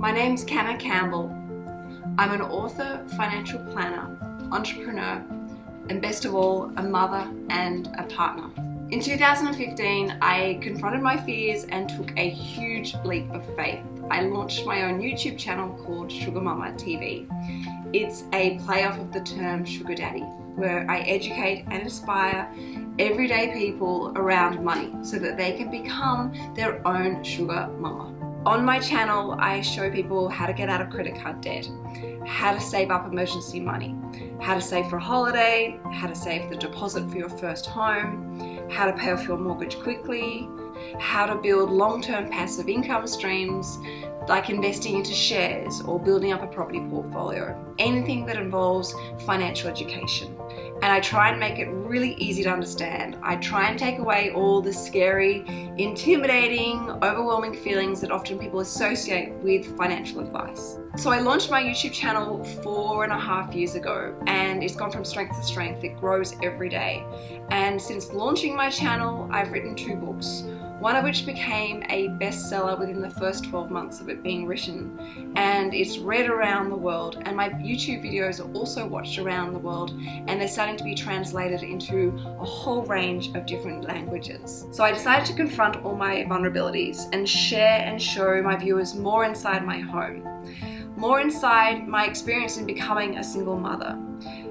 My name's Canna Campbell. I'm an author, financial planner, entrepreneur, and best of all, a mother and a partner. In 2015, I confronted my fears and took a huge leap of faith. I launched my own YouTube channel called Sugar Mama TV. It's a play off of the term sugar daddy, where I educate and inspire everyday people around money so that they can become their own sugar mama. On my channel, I show people how to get out of credit card debt, how to save up emergency money, how to save for a holiday, how to save the deposit for your first home, how to pay off your mortgage quickly, how to build long-term passive income streams like investing into shares or building up a property portfolio, anything that involves financial education and I try and make it really easy to understand. I try and take away all the scary, intimidating, overwhelming feelings that often people associate with financial advice. So I launched my YouTube channel four and a half years ago and it's gone from strength to strength. It grows every day. And since launching my channel, I've written two books one of which became a bestseller within the first 12 months of it being written and it's read around the world and my YouTube videos are also watched around the world and they're starting to be translated into a whole range of different languages. So I decided to confront all my vulnerabilities and share and show my viewers more inside my home, more inside my experience in becoming a single mother,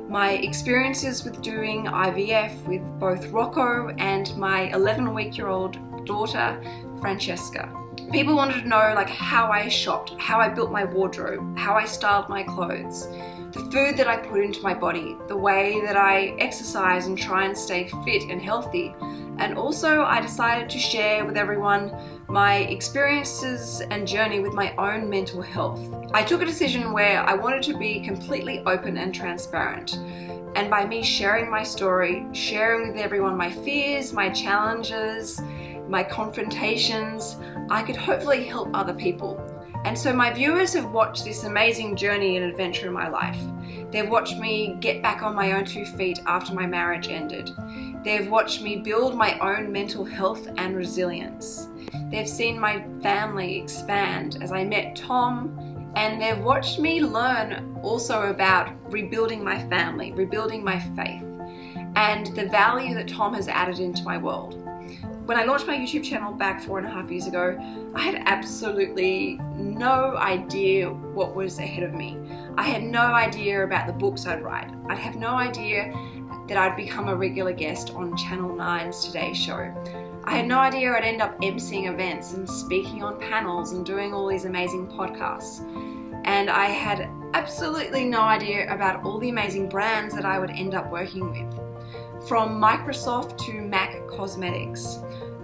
my experiences with doing IVF with both Rocco and my 11 week year old daughter, Francesca. People wanted to know like how I shopped, how I built my wardrobe, how I styled my clothes, the food that I put into my body, the way that I exercise and try and stay fit and healthy. And also I decided to share with everyone my experiences and journey with my own mental health. I took a decision where I wanted to be completely open and transparent. And by me sharing my story, sharing with everyone my fears, my challenges, my confrontations, I could hopefully help other people. And so my viewers have watched this amazing journey and adventure in my life. They've watched me get back on my own two feet after my marriage ended. They've watched me build my own mental health and resilience. They've seen my family expand as I met Tom and they've watched me learn also about rebuilding my family, rebuilding my faith, and the value that Tom has added into my world. When I launched my YouTube channel back four and a half years ago, I had absolutely no idea what was ahead of me. I had no idea about the books I'd write. I'd have no idea that I'd become a regular guest on Channel 9's Today Show. I had no idea I'd end up emceeing events and speaking on panels and doing all these amazing podcasts. And I had absolutely no idea about all the amazing brands that I would end up working with from Microsoft to MAC Cosmetics,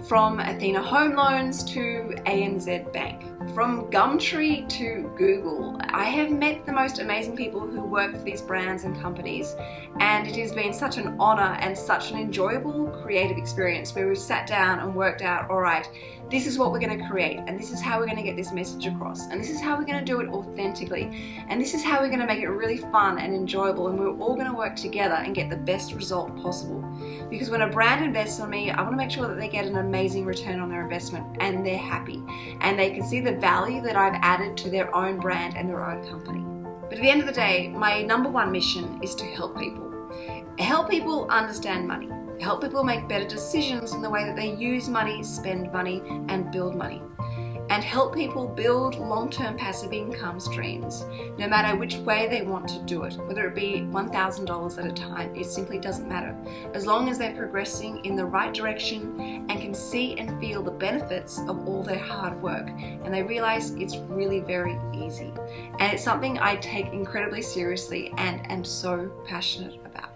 from Athena Home Loans to ANZ Bank, from Gumtree to Google. I have met the most amazing people who work for these brands and companies and it has been such an honor and such an enjoyable creative experience where we've sat down and worked out, all right, this is what we're going to create and this is how we're going to get this message across and this is how we're going to do it authentically and this is how we're going to make it really fun and enjoyable and we're all going to work together and get the best result possible because when a brand invests on me I want to make sure that they get an amazing return on their investment and they're happy and they can see value that I've added to their own brand and their own company. But at the end of the day my number one mission is to help people. Help people understand money. Help people make better decisions in the way that they use money, spend money, and build money. And help people build long-term passive income streams, no matter which way they want to do it, whether it be $1,000 at a time, it simply doesn't matter. As long as they're progressing in the right direction and can see and feel the benefits of all their hard work, and they realize it's really very easy. And it's something I take incredibly seriously and am so passionate about.